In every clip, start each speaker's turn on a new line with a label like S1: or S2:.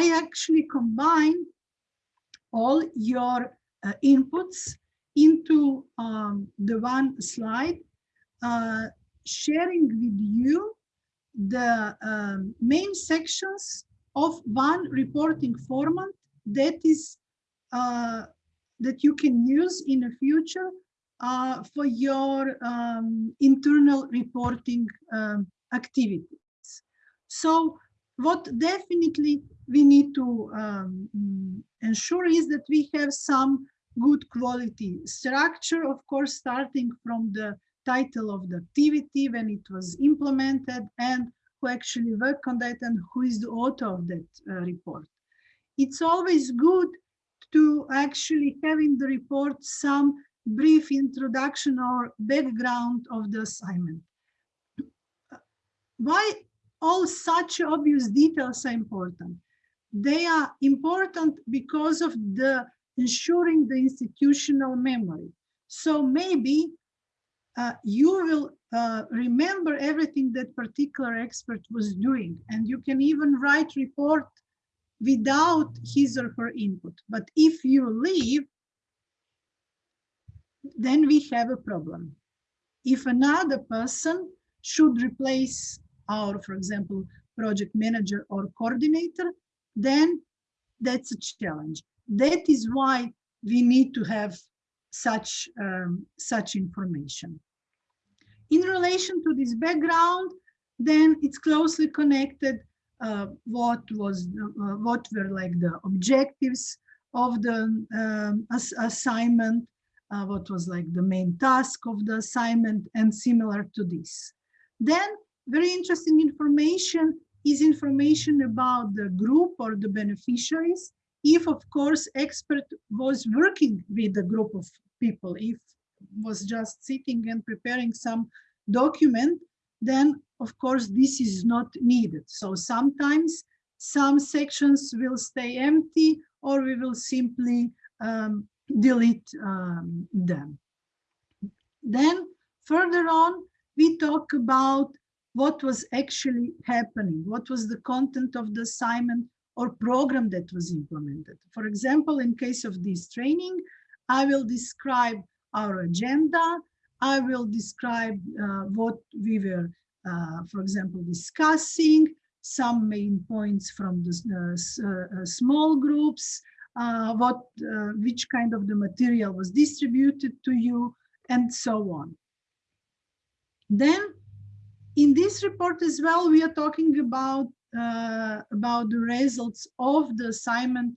S1: I actually combine all your uh, inputs into um, the one slide, uh, sharing with you the um, main sections of one reporting format that is uh, that you can use in the future uh, for your um, internal reporting um, activities. So what definitely we need to um, ensure is that we have some good quality structure, of course, starting from the title of the activity when it was implemented and who actually worked on that and who is the author of that uh, report. It's always good to actually have in the report some brief introduction or background of the assignment. Why all such obvious details are important? They are important because of the ensuring the institutional memory. So maybe uh, you will uh, remember everything that particular expert was doing and you can even write report without his or her input. But if you leave, then we have a problem. If another person should replace our, for example, project manager or coordinator, then that's a challenge. That is why we need to have such, um, such information. In relation to this background, then it's closely connected uh, what was uh, what were like the objectives of the um, ass assignment, uh, what was like the main task of the assignment and similar to this. Then very interesting information is information about the group or the beneficiaries. If of course expert was working with a group of people, if was just sitting and preparing some document, then of course this is not needed. So sometimes some sections will stay empty or we will simply um, delete um, them. Then further on, we talk about what was actually happening, what was the content of the assignment or program that was implemented. For example, in case of this training, I will describe our agenda, I will describe uh, what we were, uh, for example, discussing, some main points from the uh, uh small groups, uh, what, uh, which kind of the material was distributed to you, and so on. Then, in this report as well, we are talking about about the results of the assignment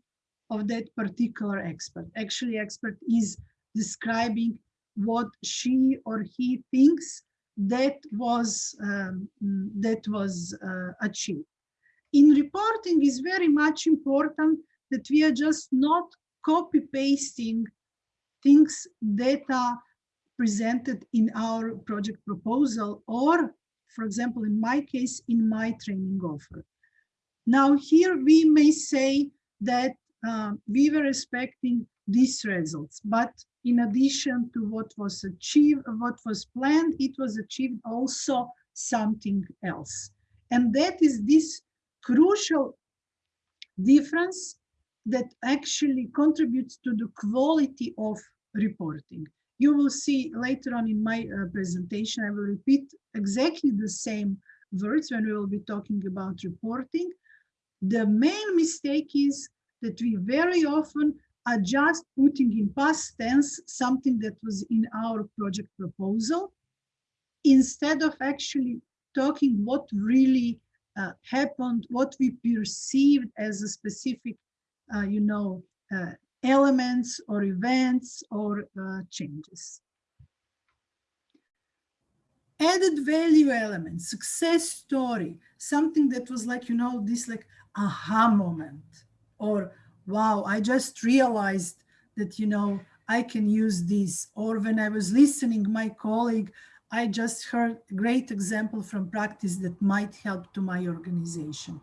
S1: of that particular expert. Actually, expert is describing what she or he thinks that was um, that was uh, achieved. In reporting is very much important that we are just not copy pasting things that are presented in our project proposal or for example in my case in my training offer. Now here we may say that uh, we were expecting these results, but in addition to what was achieved, what was planned, it was achieved also something else. And that is this crucial difference that actually contributes to the quality of reporting. You will see later on in my uh, presentation, I will repeat exactly the same words when we will be talking about reporting. The main mistake is that we very often are just putting in past tense something that was in our project proposal instead of actually talking what really uh, happened, what we perceived as a specific, uh, you know, uh, elements or events or uh, changes. Added value element, success story, something that was like, you know, this like aha moment or wow, I just realized that, you know, I can use this. Or when I was listening, my colleague, I just heard a great example from practice that might help to my organization.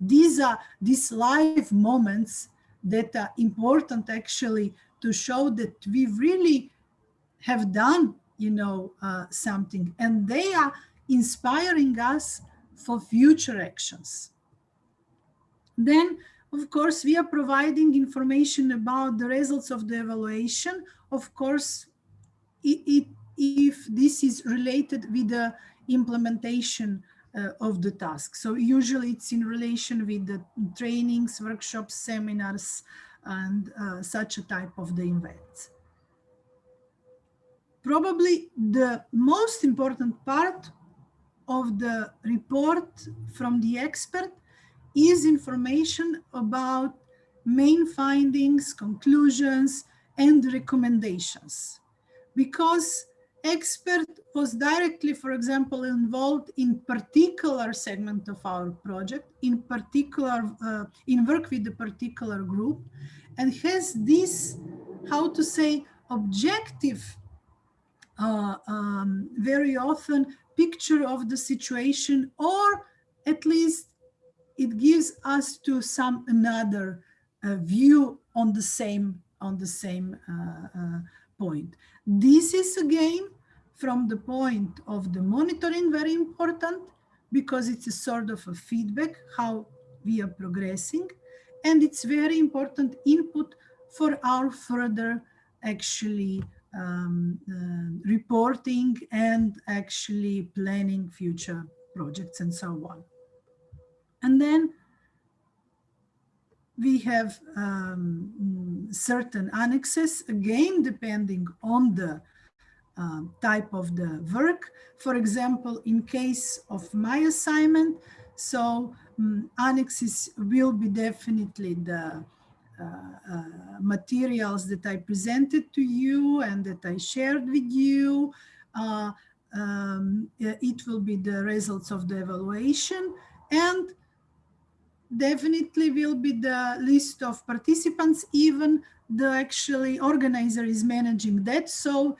S1: These are these live moments that are important actually to show that we really have done, you know, uh, something and they are inspiring us for future actions. Then Of course, we are providing information about the results of the evaluation. Of course, it, it, if this is related with the implementation of the task. So usually it's in relation with the trainings, workshops, seminars, and uh, such a type of the events. Probably the most important part of the report from the expert is information about main findings, conclusions, and recommendations. Because expert was directly, for example, involved in particular segment of our project, in particular, uh, in work with the particular group, and has this, how to say, objective, uh, um, very often picture of the situation, or at least it gives us to some another uh, view on the same on the same uh, uh, point. This is again from the point of the monitoring very important because it's a sort of a feedback how we are progressing and it's very important input for our further actually um, uh, reporting and actually planning future projects and so on. And then we have um, certain annexes, again, depending on the uh, type of the work. For example, in case of my assignment, so um, annexes will be definitely the uh, uh, materials that I presented to you and that I shared with you. Uh, um, it will be the results of the evaluation and definitely will be the list of participants, even the actually organizer is managing that. So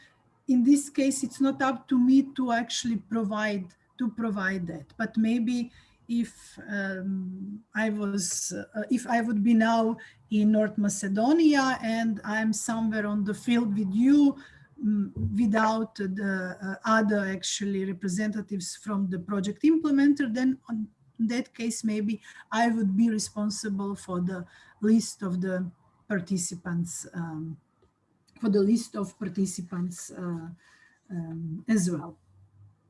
S1: in this case, it's not up to me to actually provide to provide that, but maybe if um, I was, uh, if I would be now in North Macedonia and I'm somewhere on the field with you um, without the uh, other actually representatives from the project implementer, then on, in that case, maybe I would be responsible for the list of the participants, um, for the list of participants uh, um, as well.